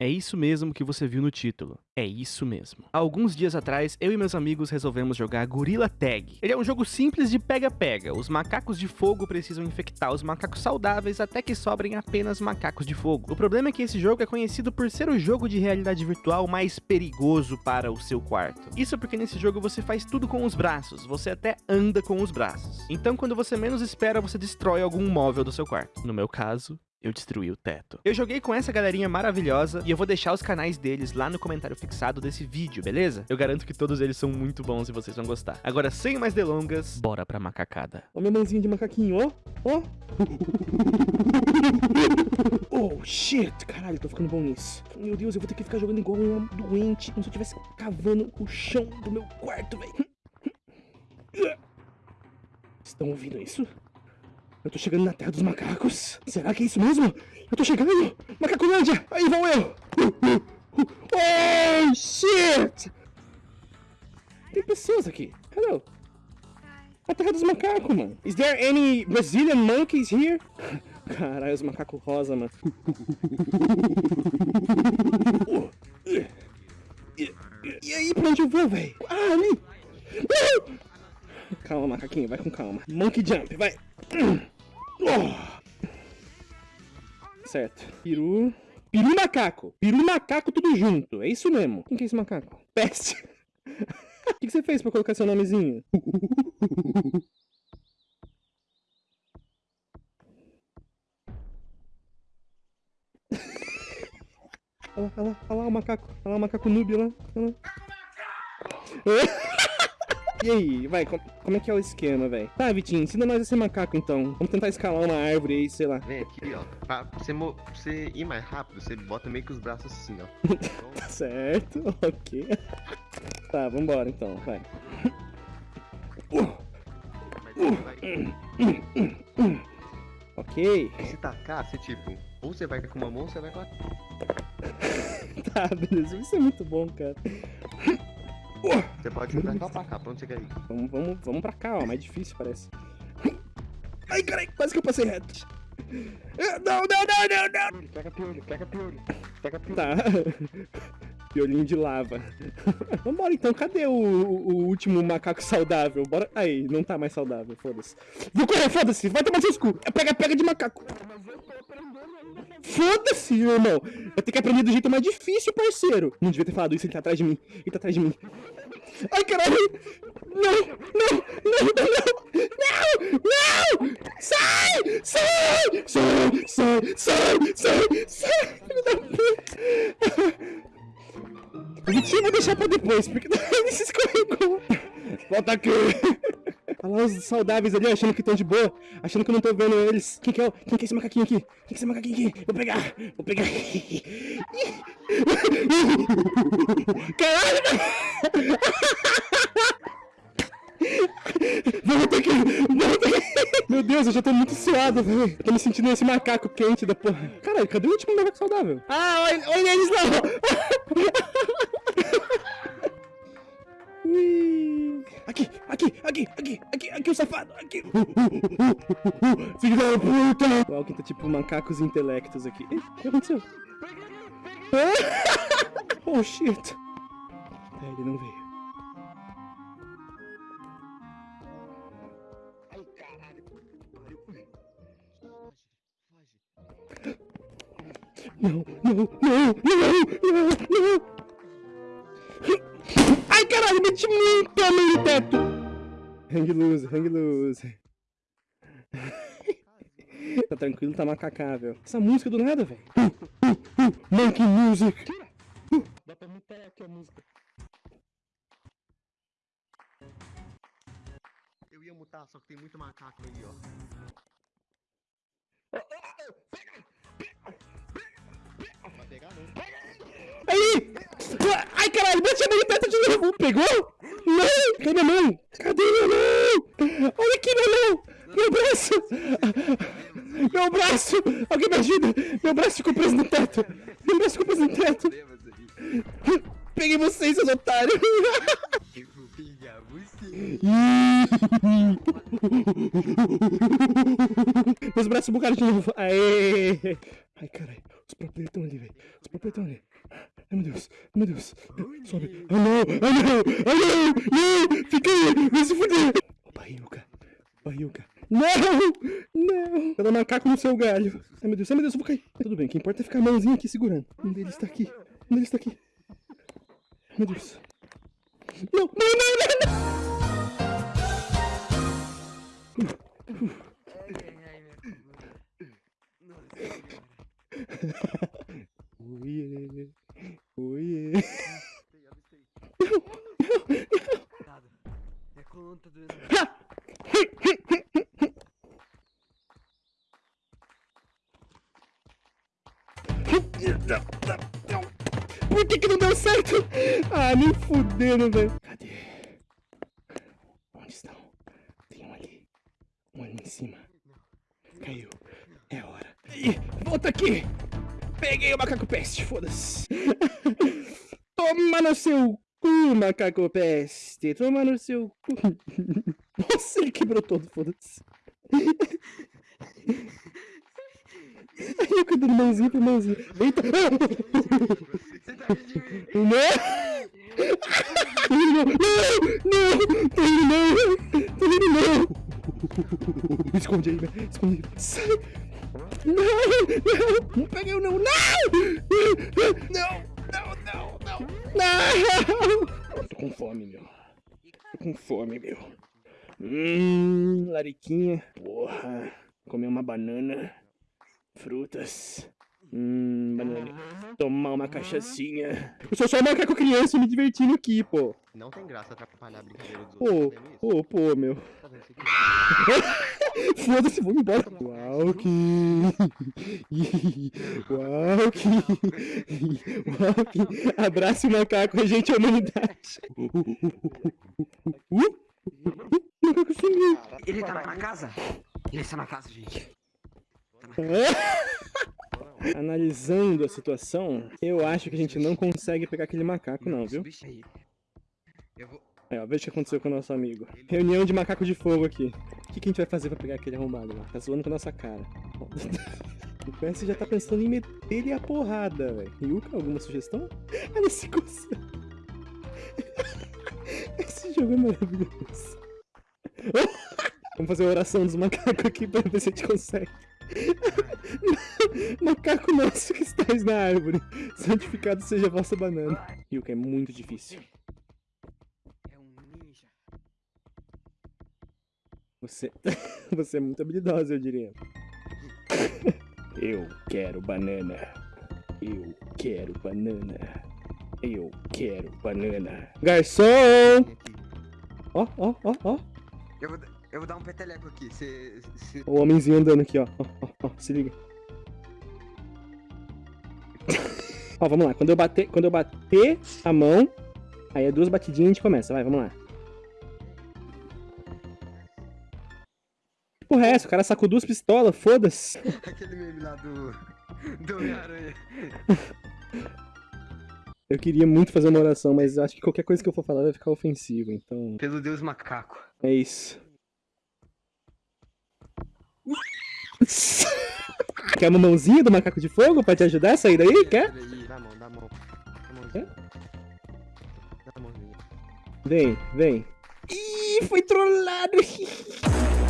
É isso mesmo que você viu no título. É isso mesmo. Alguns dias atrás, eu e meus amigos resolvemos jogar Gorilla Tag. Ele é um jogo simples de pega-pega. Os macacos de fogo precisam infectar os macacos saudáveis até que sobrem apenas macacos de fogo. O problema é que esse jogo é conhecido por ser o jogo de realidade virtual mais perigoso para o seu quarto. Isso porque nesse jogo você faz tudo com os braços, você até anda com os braços. Então quando você menos espera, você destrói algum móvel do seu quarto. No meu caso, eu destruí o teto. Eu joguei com essa galerinha maravilhosa e eu vou deixar os canais deles lá no comentário fixado desse vídeo, beleza? Eu garanto que todos eles são muito bons e vocês vão gostar. Agora, sem mais delongas, bora pra macacada. Ó minha mãozinha de macaquinho, ó. Ó. oh, shit. Caralho, tô ficando bom nisso. Meu Deus, eu vou ter que ficar jogando igual um doente, como se eu estivesse cavando o chão do meu quarto, velho. Estão ouvindo isso? Eu tô chegando na terra dos macacos. Será que é isso mesmo? Eu tô chegando! Macacolândia! Aí vão eu! Oh, shit! Tem pessoas aqui. Hello. A terra dos macacos, mano. Is there any Brazilian monkeys here? Caralho, os macacos rosa, mano. E aí, pra onde eu vou, velho? Ah, ali! Calma, macaquinho, vai com calma. Monkey jump, vai. Certo. Peru. Peru macaco. Peru macaco tudo junto. É isso mesmo. Quem que é esse macaco? Peste. O que, que você fez pra colocar seu nomezinho? olha lá, olha lá, olha lá o macaco. Olha lá o macaco noob lá. Olha lá. E aí, vai, como, como é que é o esquema, velho? Tá, Vitinho, ensina nós a ser macaco, então. Vamos tentar escalar uma árvore aí, sei lá. Vem aqui, ó. Pra você, pra você ir mais rápido, você bota meio que os braços assim, ó. tá certo, ok. Tá, vambora então, vai. ok. Se tacar, você tipo, ou você vai com uma mão ou você vai com a... tá, beleza. Isso é muito bom, cara. Você pode ir pra cá ou pra cá? Pra onde você quer ir? Vamos, vamos, vamos pra cá, ó. Mais difícil, parece. Ai, carai, quase que eu passei reto. Não, não, não, não, não. Pega piolho, pega piolho. Pega piolho. Tá. Piolinho de lava. Vambora então, cadê o, o, último macaco saudável? Bora. Aí, não tá mais saudável, foda-se. Vou correr, foda-se, vai tomar seu escudo. É pega, pega de macaco. Foda-se, irmão. Eu tenho que aprender do jeito mais difícil, parceiro. Não devia ter falado isso, ele tá atrás de mim. Ele tá atrás de mim. Ai, caralho. Não, não, não, não, não, não. Sai, sai, sai, sai, sai, sai, sai. Saudáveis ali, achando que estão de boa, achando que eu não tô vendo eles. Quem que é, quem que é esse macaquinho aqui? Quem que é esse macaquinho aqui? Vou pegar, vou pegar. Caralho! Volta aqui, volta aqui. Meu Deus, eu já tô muito suado, velho. Tô me sentindo esse macaco quente da porra. Caralho, cadê o último macaco saudável? Ah, olha, olha eles lá. Aqui, aqui, aqui, aqui, o safado, aqui. Filho da puta. O Alkin tá tipo macacos intelectos aqui. Ei, o que aconteceu? oh, shit. É, ele não veio. Ai, caralho. Não, não, não, não, não, não. Ai, caralho, meti muito no teto. Hang loose, hang loose. tá tranquilo, tá macacável. Essa música do nada, velho. Uh, uh, uh, monkey music. Dá pra mutar aqui a música. Eu ia mutar, só que tem muito macaco aí, ó. Vai pegar não. Aí! Ai, caralho, bate a mão perto de novo. Pegou? Não! Cadê minha mão? Cadê minha mão? Olha aqui minha mão! Meu braço! Meu braço! Alguém me ajuda! Meu braço ficou preso no teto! Meu braço ficou preso no teto! Peguei vocês, seus otários! Meus braços bugaram de novo! Aê! Ai, caralho, os próprios estão ali, velho. Os próprios apertar ali. Ai, meu Deus. Ai, meu Deus. Sobe. Ah, não. Ah, não. Ah, não. Não. Fica aí. Vai se fuder. Baiuca. Baiuca. Não. Não. Cada macaco no seu galho. Ai, meu Deus. Ai, meu Deus. Eu vou cair. Tudo bem. O que importa é ficar a mãozinha aqui segurando. Um deles tá aqui. Um deles tá aqui. Meu Deus. Não. Não, não, não. não. Oiê. Oiê. É conta do. Por que que não deu certo? Ah, nem fudendo, velho. Cadê? Onde estão? Tem um ali. Um ali em cima. Caiu. É hora. Ih, volta aqui! Peguei o macaco peste, foda-se. Toma no seu cu, macaco peste. Toma no seu cu. Nossa, ele quebrou todo, foda-se. Aí eu dando mãozinha pra mãozinha. Eita! Você tá? Não! Não! Não! Não! Não! Não! Não! Me esconde aí, velho. Esconde aí. Sai! Não! Não! Não peguei o não! Não! Não! Não! Não! Não! Não! Tô com fome, meu. Tô com fome, meu. Hum, lariquinha. Porra. Comer uma banana. Frutas. Hum, banana. Tomar uma cachaçinha. Eu sou só um macaco criança me divertindo aqui, pô. Não tem graça atrapalhar a brincadeira dos Pô, outros. tá isso? pô, pô, meu. Tá? Foda-se, vamos embora. Uau, que. Uau, que. Uau, que. Abrace o macaco, a gente é a humanidade. Uh, macaco sumiu. Ele tá na casa? Ele está na casa, gente. Analisando a situação, eu acho que a gente não consegue pegar aquele macaco, não, viu? Aí, ó, veja o que aconteceu com o nosso amigo. Reunião de macaco de fogo aqui. O que, que a gente vai fazer pra pegar aquele arrombado lá? Tá zoando com a nossa cara. O PS já tá pensando em meter ele a porrada, velho. Alguma sugestão? Coça. Esse jogo é maravilhoso. Vamos fazer a oração dos macacos aqui pra ver se a gente consegue. Macaco nosso que estáis na árvore. Santificado seja a vossa banana. Yuka, é muito difícil. É um ninja. Você, você é muito habilidosa, eu diria. Eu quero banana. Eu quero banana. Eu quero banana. Garçom! Ó, ó, ó, ó. Eu vou, eu vou dar um peteleco aqui. Você. O homenzinho andando aqui, ó. Ó, ó, ó. Se liga. ó, vamos lá. Quando eu bater, quando eu bater a mão, aí é duas batidinhas e a gente começa. Vai, vamos lá. Que porra é essa? O cara sacou duas pistolas, foda-se. Aquele meme lá do. Do Homem-Aranha. Eu queria muito fazer uma oração, mas acho que qualquer coisa que eu for falar vai ficar ofensivo, então. Pelo Deus macaco. É isso. Quer uma mãozinha do macaco de fogo pra te ajudar a sair daí? Quer? Dá a mão, dá a mão. Dá a mãozinha. Dá a mãozinha. Vem, vem. Ih, foi trollado!